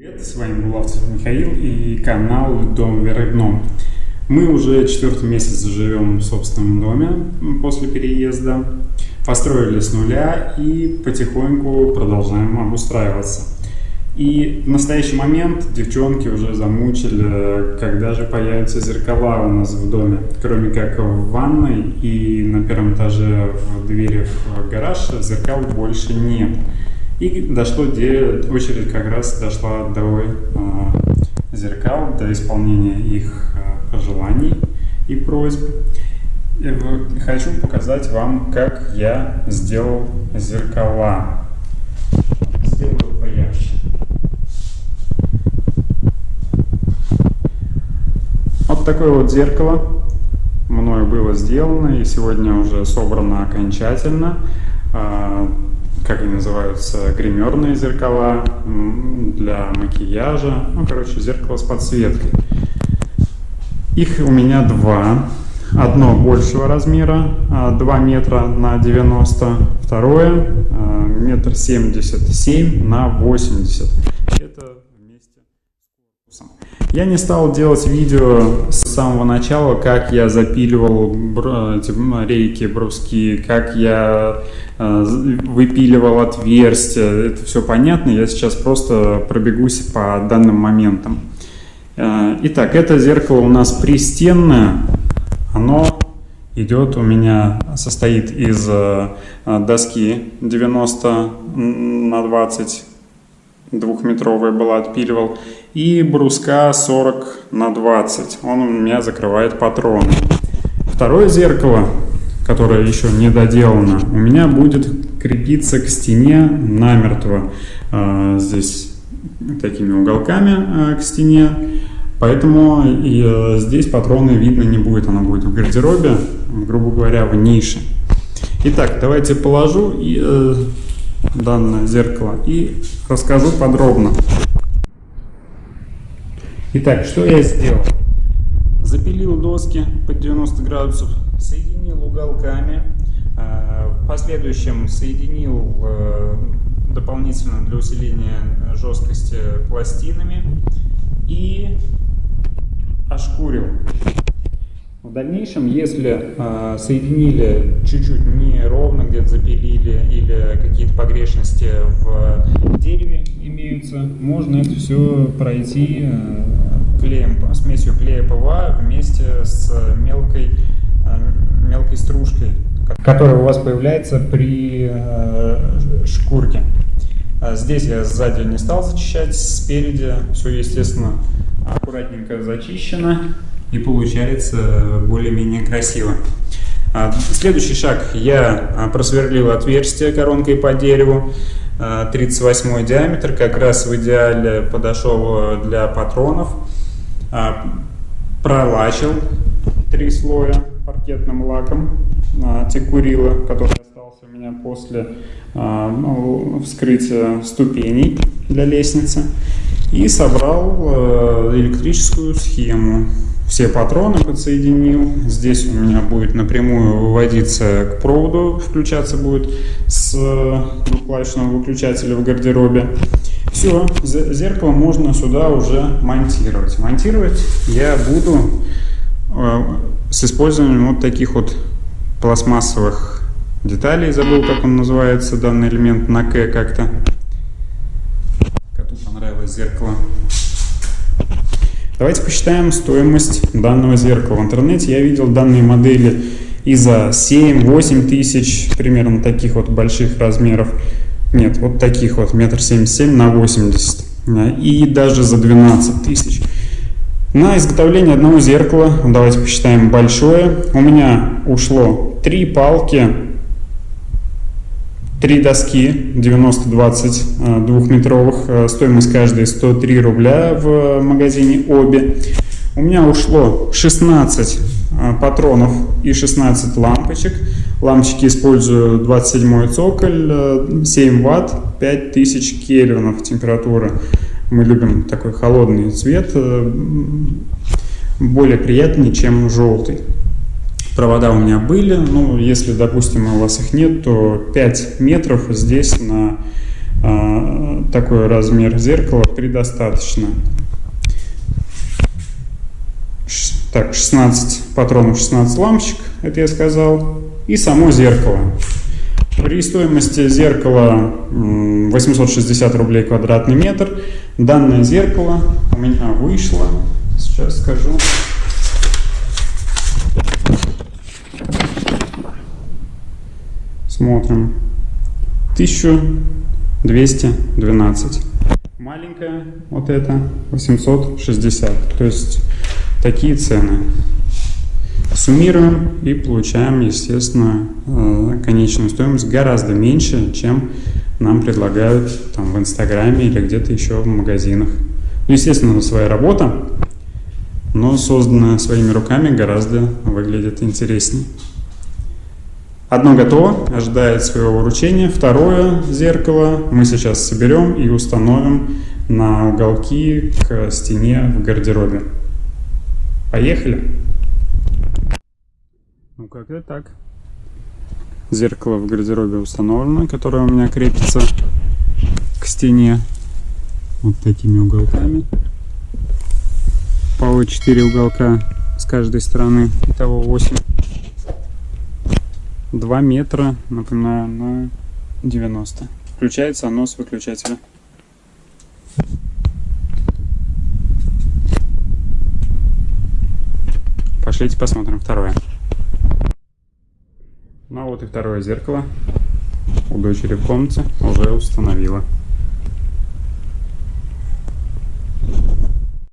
Привет, с вами Булавцев Михаил и канал Дом вверх дном. Мы уже четвертый месяц живем в собственном доме после переезда, построили с нуля и потихоньку продолжаем обустраиваться. И в настоящий момент девчонки уже замучили, когда же появятся зеркала у нас в доме. Кроме как в ванной и на первом этаже в двери в гараж зеркал больше нет. И дошло, где очередь как раз дошла до э, зеркал, до исполнения их э, пожеланий и просьб. И хочу показать вам, как я сделал зеркала. Сделаю поярче. Вот такое вот зеркало мною было сделано и сегодня уже собрано окончательно. Как они называются, гримерные зеркала для макияжа. Ну, короче, зеркало с подсветкой. Их у меня два. Одно большего размера, 2 а, метра на 90, второе а, метр семьдесят семь на 80. Это вместе с корпусом. Я не стал делать видео с самого начала, как я запиливал эти рейки, бруски, как я э, выпиливал отверстия. Это все понятно, я сейчас просто пробегусь по данным моментам. Э, итак, это зеркало у нас пристенное. Оно идет у меня, состоит из э, доски 90 на 20 двухметровая была, отпиливал, и бруска 40 на 20, он у меня закрывает патроны. Второе зеркало, которое еще не доделано, у меня будет крепиться к стене намертво, э, здесь такими уголками э, к стене, поэтому и, э, здесь патроны видно не будет, она будет в гардеробе, грубо говоря, в нише. Итак, давайте положу и данное зеркало и расскажу подробно. Итак, что я сделал? Запилил доски под 90 градусов, соединил уголками, а, в последующем соединил э, дополнительно для усиления жесткости пластинами и ошкурил. В дальнейшем, если э, соединили чуть-чуть неровно, где-то запилили или какие-то погрешности в дереве имеются, можно это все пройти э, клеем, смесью клея ПВА вместе с мелкой, э, мелкой стружкой, которая у вас появляется при э, шкурке. А здесь я сзади не стал зачищать, спереди все, естественно, аккуратненько зачищено и получается более-менее красиво. А, следующий шаг. Я а, просверлил отверстие коронкой по дереву. 38 а, диаметр, как раз в идеале подошел для патронов. Пролачил три слоя паркетным лаком текурила, который остался у меня после ну, вскрытия ступеней для лестницы. И собрал электрическую схему все патроны подсоединил. Здесь у меня будет напрямую выводиться к проводу, включаться будет с двухклавишного выключателя в гардеробе. Все, зеркало можно сюда уже монтировать. Монтировать я буду э, с использованием вот таких вот пластмассовых деталей. Забыл, как он называется, данный элемент на К как-то. Коту понравилось зеркало. Давайте посчитаем стоимость данного зеркала. В интернете я видел данные модели и за 7-8 тысяч, примерно таких вот больших размеров. Нет, вот таких вот, метр семьдесят семь на 80. И даже за 12 тысяч. На изготовление одного зеркала, давайте посчитаем большое, у меня ушло три палки Три доски 90-20 э, двухметровых, э, стоимость каждой 103 рубля в магазине обе. У меня ушло 16 э, патронов и 16 лампочек. Лампочки использую 27 цоколь, 7 ватт, 5000 кельвинов температура. Мы любим такой холодный цвет, более приятный, чем желтый провода у меня были. Ну, если, допустим, у вас их нет, то 5 метров здесь на такой размер зеркала предостаточно. Ш- Так, 16 патронов, 16 лампочек, это я сказал. И само зеркало. При стоимости зеркала м, 860 рублей квадратный метр. Данное зеркало у меня вышло, сейчас скажу, Смотрим. 1212. Маленькая вот это 860. То есть такие цены. Суммируем и получаем, естественно, э, конечную стоимость гораздо меньше, чем нам предлагают там в Инстаграме или где-то еще в магазинах. Ну, естественно, своя работа, но созданная своими руками гораздо выглядит интереснее. Одно готово, ожидает своего вручения. Второе зеркало мы сейчас соберем и установим на уголки к стене в гардеробе. Поехали! Ну как-то так. Зеркало в гардеробе установлено, которое у меня крепится к стене вот такими уголками. По 4 уголка с каждой стороны, итого 8. 2 метра, напоминаю, на 90. Включается оно с выключателя. Пошлите посмотрим второе. Ну а вот и второе зеркало у дочери в комнате уже установила.